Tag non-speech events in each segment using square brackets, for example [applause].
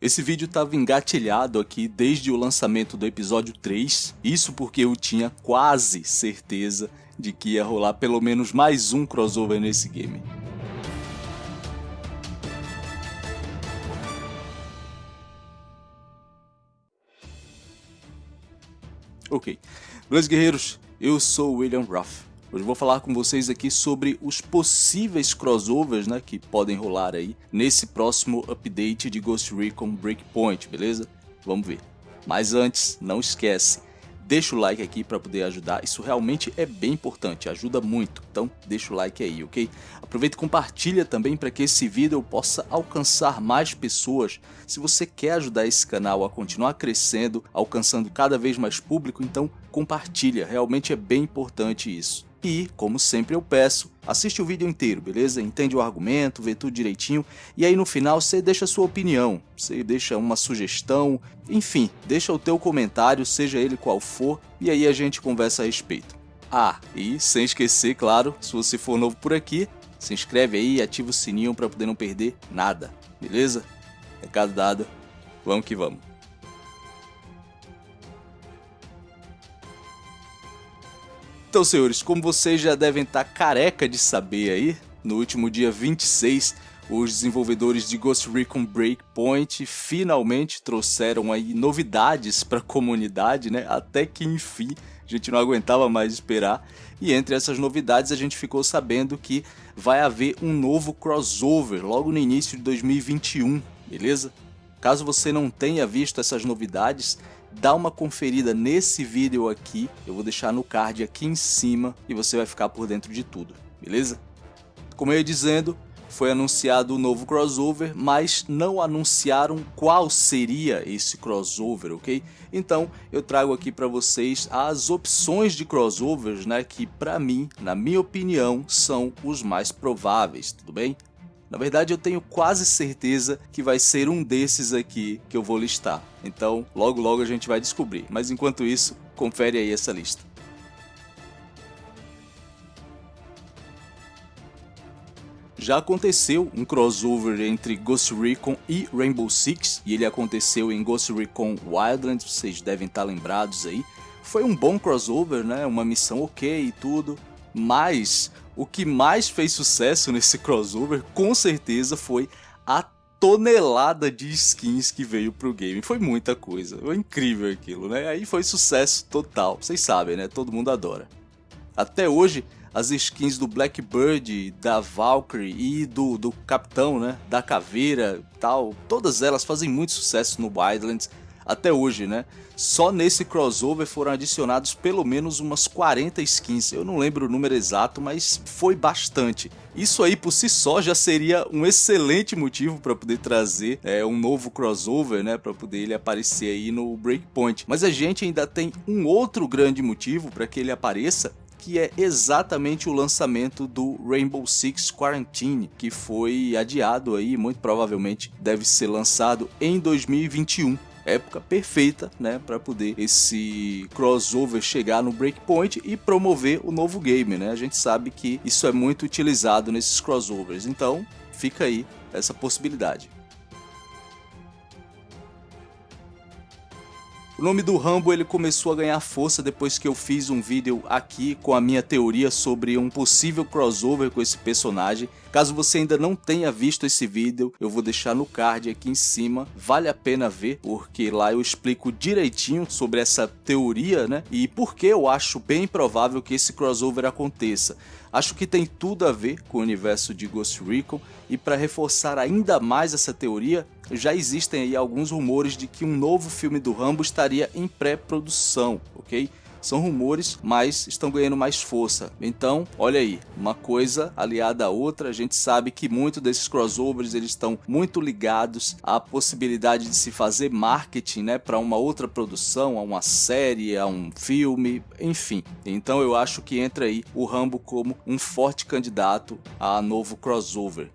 Esse vídeo estava engatilhado aqui desde o lançamento do episódio 3, isso porque eu tinha quase certeza de que ia rolar pelo menos mais um crossover nesse game. Ok, beleza guerreiros, eu sou William Ruff. Hoje vou falar com vocês aqui sobre os possíveis crossovers né, que podem rolar aí nesse próximo update de Ghost Recon Breakpoint, beleza? Vamos ver. Mas antes, não esquece, deixa o like aqui para poder ajudar, isso realmente é bem importante, ajuda muito, então deixa o like aí, ok? Aproveita e compartilha também para que esse vídeo possa alcançar mais pessoas. Se você quer ajudar esse canal a continuar crescendo, alcançando cada vez mais público, então compartilha, realmente é bem importante isso. E, como sempre eu peço, assiste o vídeo inteiro, beleza? Entende o argumento, vê tudo direitinho, e aí no final você deixa sua opinião, você deixa uma sugestão, enfim, deixa o teu comentário, seja ele qual for, e aí a gente conversa a respeito. Ah, e sem esquecer, claro, se você for novo por aqui, se inscreve aí e ativa o sininho para poder não perder nada, beleza? Recado dado, vamos que vamos. Então, senhores, como vocês já devem estar careca de saber aí, no último dia 26, os desenvolvedores de Ghost Recon Breakpoint finalmente trouxeram aí novidades para a comunidade, né? Até que enfim, a gente não aguentava mais esperar. E entre essas novidades a gente ficou sabendo que vai haver um novo crossover logo no início de 2021, beleza? Caso você não tenha visto essas novidades, dá uma conferida nesse vídeo aqui, eu vou deixar no card aqui em cima e você vai ficar por dentro de tudo, beleza? Como eu ia dizendo, foi anunciado o um novo crossover, mas não anunciaram qual seria esse crossover, ok? Então eu trago aqui para vocês as opções de crossovers, né, que para mim, na minha opinião, são os mais prováveis, tudo bem? Na verdade, eu tenho quase certeza que vai ser um desses aqui que eu vou listar. Então, logo logo a gente vai descobrir. Mas enquanto isso, confere aí essa lista. Já aconteceu um crossover entre Ghost Recon e Rainbow Six, e ele aconteceu em Ghost Recon Wildlands, vocês devem estar lembrados aí. Foi um bom crossover, né? Uma missão ok e tudo, mas o que mais fez sucesso nesse crossover, com certeza, foi a tonelada de skins que veio pro game. Foi muita coisa, foi incrível aquilo, né? Aí foi sucesso total, vocês sabem, né? Todo mundo adora. Até hoje, as skins do Blackbird, da Valkyrie e do, do Capitão, né? Da Caveira tal, todas elas fazem muito sucesso no Wildlands até hoje, né? Só nesse crossover foram adicionados pelo menos umas 40 skins, eu não lembro o número exato, mas foi bastante. Isso aí por si só já seria um excelente motivo para poder trazer é, um novo crossover, né, para poder ele aparecer aí no Breakpoint. Mas a gente ainda tem um outro grande motivo para que ele apareça, que é exatamente o lançamento do Rainbow Six Quarantine, que foi adiado aí, muito provavelmente deve ser lançado em 2021 época perfeita, né, para poder esse crossover chegar no Breakpoint e promover o novo game, né? A gente sabe que isso é muito utilizado nesses crossovers, então fica aí essa possibilidade. O nome do Rambo ele começou a ganhar força depois que eu fiz um vídeo aqui com a minha teoria sobre um possível crossover com esse personagem. Caso você ainda não tenha visto esse vídeo, eu vou deixar no card aqui em cima. Vale a pena ver, porque lá eu explico direitinho sobre essa teoria, né? E por que eu acho bem provável que esse crossover aconteça. Acho que tem tudo a ver com o universo de Ghost Recon e para reforçar ainda mais essa teoria, já existem aí alguns rumores de que um novo filme do Rambo estaria em pré-produção, ok? São rumores, mas estão ganhando mais força. Então, olha aí, uma coisa aliada à outra, a gente sabe que muito desses crossovers eles estão muito ligados à possibilidade de se fazer marketing, né, para uma outra produção, a uma série, a um filme, enfim. Então eu acho que entra aí o Rambo como um forte candidato a novo crossover.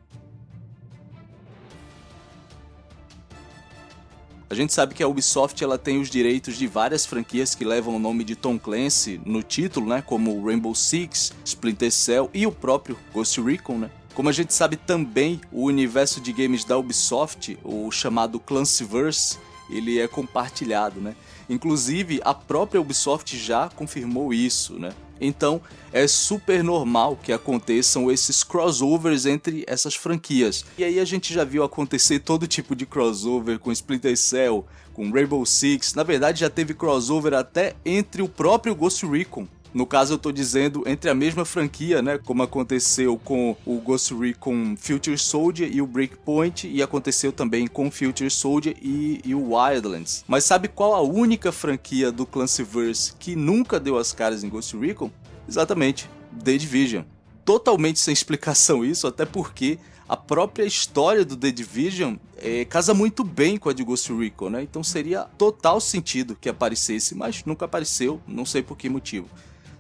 A gente sabe que a Ubisoft ela tem os direitos de várias franquias que levam o nome de Tom Clancy no título, né, como Rainbow Six, Splinter Cell e o próprio Ghost Recon, né? Como a gente sabe também, o universo de games da Ubisoft, o chamado Clancyverse, ele é compartilhado, né? Inclusive, a própria Ubisoft já confirmou isso, né? Então, é super normal que aconteçam esses crossovers entre essas franquias. E aí a gente já viu acontecer todo tipo de crossover com Splinter Cell, com Rainbow Six. Na verdade, já teve crossover até entre o próprio Ghost Recon no caso eu tô dizendo entre a mesma franquia, né, como aconteceu com o Ghost Recon Future Soldier e o Breakpoint e aconteceu também com Future Soldier e, e o Wildlands. Mas sabe qual a única franquia do Clancyverse que nunca deu as caras em Ghost Recon? Exatamente, The Division. Totalmente sem explicação isso, até porque a própria história do The Division é, casa muito bem com a de Ghost Recon, né? Então seria total sentido que aparecesse, mas nunca apareceu, não sei por que motivo.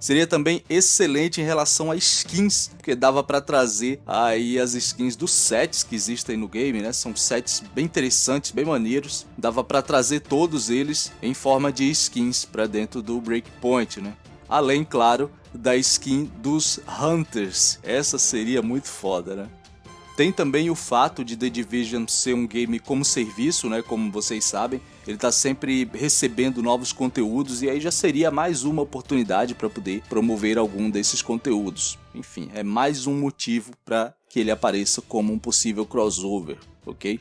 Seria também excelente em relação a skins, porque dava para trazer aí as skins dos sets que existem no game, né? São sets bem interessantes, bem maneiros. Dava para trazer todos eles em forma de skins para dentro do Breakpoint, né? Além, claro, da skin dos Hunters. Essa seria muito foda, né? Tem também o fato de The Division ser um game como serviço, né, como vocês sabem. Ele está sempre recebendo novos conteúdos e aí já seria mais uma oportunidade para poder promover algum desses conteúdos. Enfim, é mais um motivo para que ele apareça como um possível crossover, ok?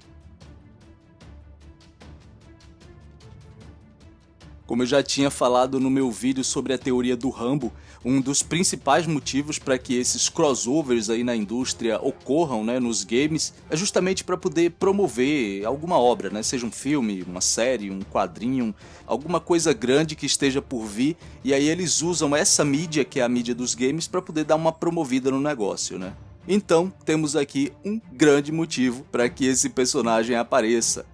Como eu já tinha falado no meu vídeo sobre a teoria do Rambo, um dos principais motivos para que esses crossovers aí na indústria ocorram né, nos games é justamente para poder promover alguma obra, né, seja um filme, uma série, um quadrinho, alguma coisa grande que esteja por vir e aí eles usam essa mídia que é a mídia dos games para poder dar uma promovida no negócio, né? Então, temos aqui um grande motivo para que esse personagem apareça.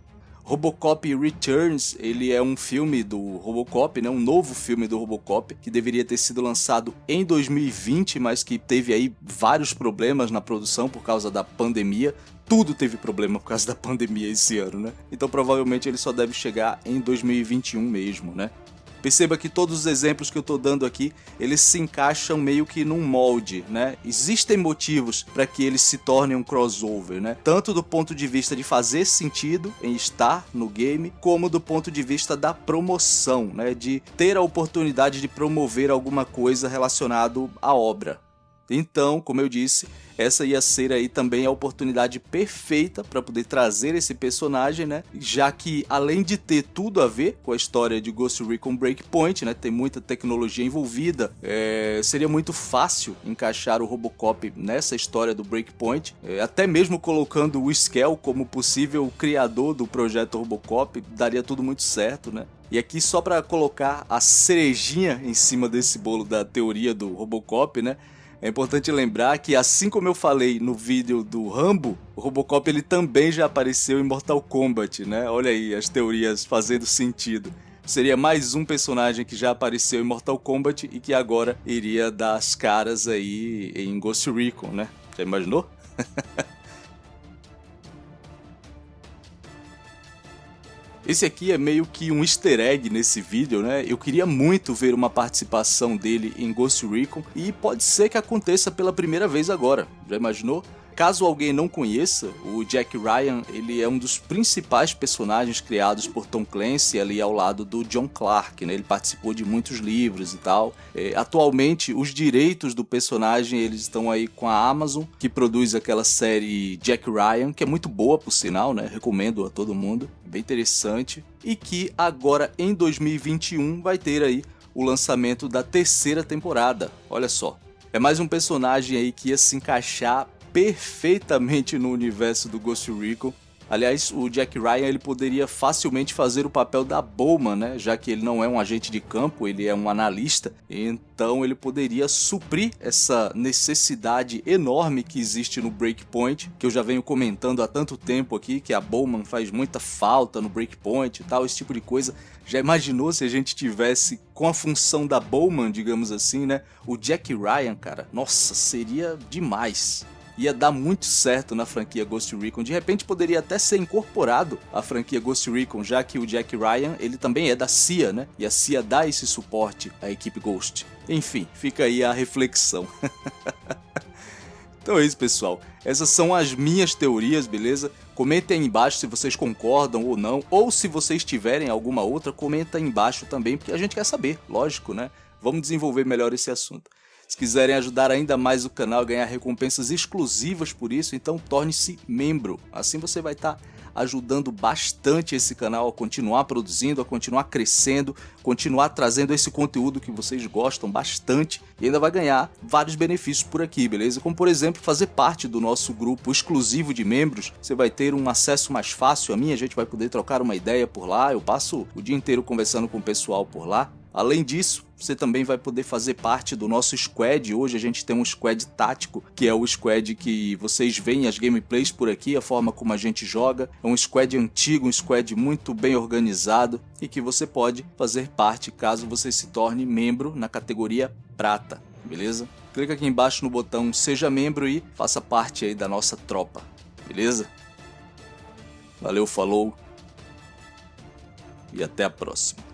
Robocop Returns, ele é um filme do Robocop, né? um novo filme do Robocop, que deveria ter sido lançado em 2020, mas que teve aí vários problemas na produção por causa da pandemia. Tudo teve problema por causa da [laughs] pandemia esse ano, né? Então provavelmente ele só deve chegar em 2021 mesmo, né? Perceba que todos os exemplos que eu estou dando aqui, eles se encaixam meio que num molde, né? Existem motivos para que eles se tornem um crossover, né? Tanto do ponto de vista de fazer sentido em estar no game, como do ponto de vista da promoção, né? De ter a oportunidade de promover alguma coisa relacionado à obra. Então, como eu disse, essa ia ser aí também a oportunidade perfeita para poder trazer esse personagem, né? Já que além de ter tudo a ver com a história de Ghost Recon Breakpoint, né? Tem muita tecnologia envolvida, é... seria muito fácil encaixar o Robocop nessa história do Breakpoint, é... até mesmo colocando o Skell como possível criador do projeto Robocop, daria tudo muito certo, né? E aqui só para colocar a cerejinha em cima desse bolo da teoria do Robocop, né? É importante lembrar que, assim como eu falei no vídeo do Rambo, o Robocop ele também já apareceu em Mortal Kombat, né? Olha aí as teorias fazendo sentido. Seria mais um personagem que já apareceu em Mortal Kombat e que agora iria dar as caras aí em Ghost Recon, né? Já imaginou? [laughs] Esse aqui é meio que um easter egg nesse vídeo, né? Eu queria muito ver uma participação dele em Ghost Recon e pode ser que aconteça pela primeira vez agora. Já imaginou? Caso alguém não conheça, o Jack Ryan ele é um dos principais personagens criados por Tom Clancy ali ao lado do John Clark, né? Ele participou de muitos livros e tal. É, atualmente, os direitos do personagem eles estão aí com a Amazon, que produz aquela série Jack Ryan, que é muito boa por sinal, né? Recomendo a todo mundo, bem interessante. E que agora em 2021 vai ter aí o lançamento da terceira temporada. Olha só. É mais um personagem aí que ia se encaixar perfeitamente no universo do Ghost Recon. Aliás, o Jack Ryan ele poderia facilmente fazer o papel da Bowman, né? Já que ele não é um agente de campo, ele é um analista. Então ele poderia suprir essa necessidade enorme que existe no Breakpoint, que eu já venho comentando há tanto tempo aqui, que a Bowman faz muita falta no Breakpoint e tal, esse tipo de coisa. Já imaginou se a gente tivesse com a função da Bowman, digamos assim, né? O Jack Ryan, cara, nossa, seria demais ia dar muito certo na franquia Ghost Recon. De repente poderia até ser incorporado à franquia Ghost Recon, já que o Jack Ryan ele também é da CIA, né? E a CIA dá esse suporte à equipe Ghost. Enfim, fica aí a reflexão. [laughs] Então é isso, pessoal. Essas são as minhas teorias, beleza? Comentem aí embaixo se vocês concordam ou não, ou se vocês tiverem alguma outra, comenta aí embaixo também, porque a gente quer saber, lógico, né? Vamos desenvolver melhor esse assunto. Se quiserem ajudar ainda mais o canal, ganhar recompensas exclusivas por isso, então torne-se membro. Assim você vai estar tá ajudando bastante esse canal a continuar produzindo, a continuar crescendo, continuar trazendo esse conteúdo que vocês gostam bastante e ainda vai ganhar vários benefícios por aqui, beleza? Como por exemplo, fazer parte do nosso grupo exclusivo de membros, você vai ter um acesso mais fácil a mim, a gente vai poder trocar uma ideia por lá, eu passo o dia inteiro conversando com o pessoal por lá, Além disso, você também vai poder fazer parte do nosso squad. Hoje a gente tem um squad tático, que é o squad que vocês veem as gameplays por aqui, a forma como a gente joga. É um squad antigo, um squad muito bem organizado e que você pode fazer parte caso você se torne membro na categoria prata, beleza? Clica aqui embaixo no botão seja membro e faça parte aí da nossa tropa, beleza? Valeu, falou e até a próxima.